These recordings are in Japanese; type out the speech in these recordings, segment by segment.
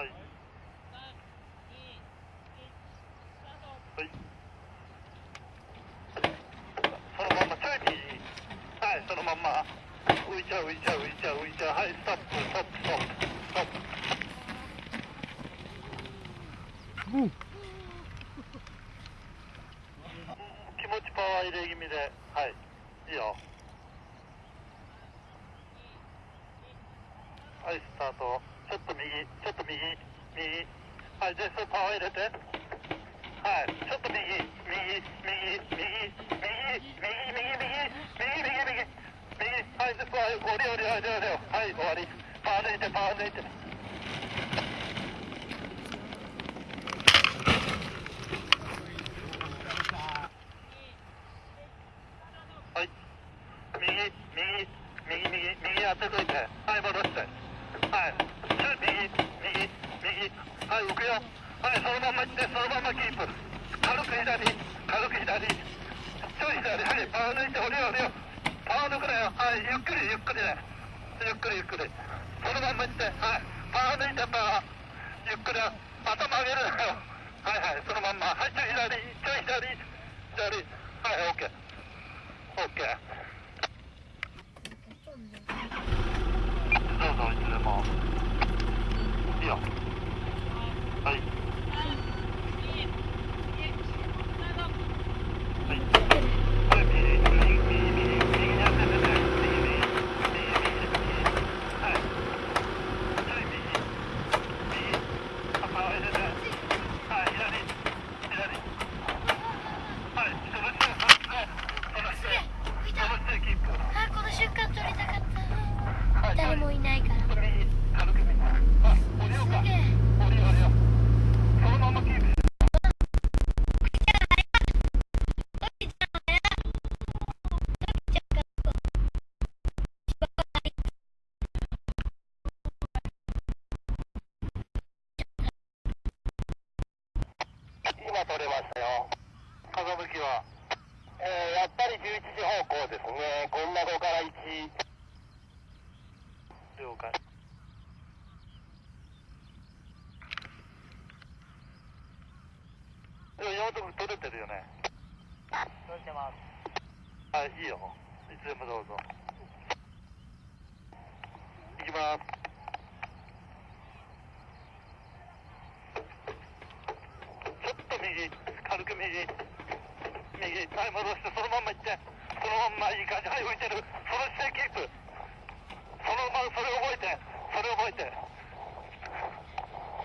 はい。はい。そのまんまちょい右はいそのまま。浮いちゃう浮いちゃう浮いちゃう浮いちゃう。はいストップストップストップストップ。うん。気持ちパワー入れ気味で。はい。いいよ。はいスタート。ちょっと右ちょっと右右はいでそれパワー入れてはいちょっと右右右右右右右右右右右右右はいではい降り降り降り降りはい終わりパワー抜いてパワー抜いてはい右右右右右当てといてはい戻してはい右右右はい浮くよはいそのまま行ってそのま。まキープ軽く左軽く左ちょい左はいパー抜いて降りよ降りよパー抜くなよはいゆっくりゆっくりねゆっくりゆっくりそのまま行ってはいパー抜いてパーゆっくり頭上げるなよはいはいそのまんまはい。今取れましたよ。風向きは。えー、やっぱり11時方向ですね。こんな子から1了解。でも用途取れてるよね。取れてます。はいいいよ。いつでもどうぞ。行きますちょっと右軽く右右はい戻してそのまんま行って。そのまんまいい感じはい浮いてる。その姿勢キープ。そのままそれ覚えて。それ覚えて。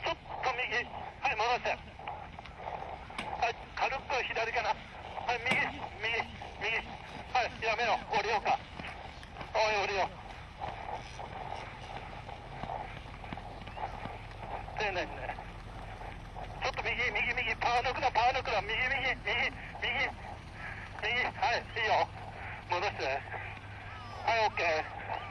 ちょっと右。はい戻して。はい軽く左かな。はい右右右。はいやめよう。降りようか。おい降りよう。丁寧にね。前の車、右、右、右、右、右、はい、いいよ。戻して。はい、OK。